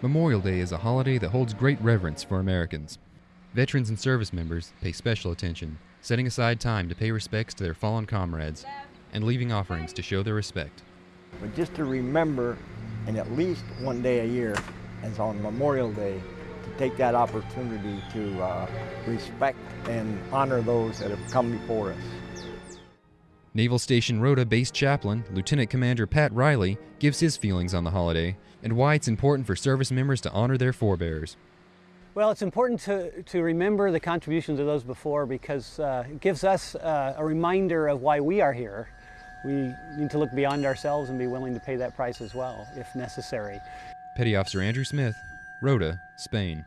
Memorial Day is a holiday that holds great reverence for Americans. Veterans and service members pay special attention, setting aside time to pay respects to their fallen comrades and leaving offerings to show their respect. But just to remember, and at least one day a year, as on Memorial Day, to take that opportunity to uh, respect and honor those that have come before us. Naval Station Rota Base Chaplain, Lieutenant Commander Pat Riley, gives his feelings on the holiday and why it's important for service members to honor their forebears. Well, it's important to, to remember the contributions of those before because uh, it gives us uh, a reminder of why we are here. We need to look beyond ourselves and be willing to pay that price as well, if necessary. Petty Officer Andrew Smith, Rota, Spain.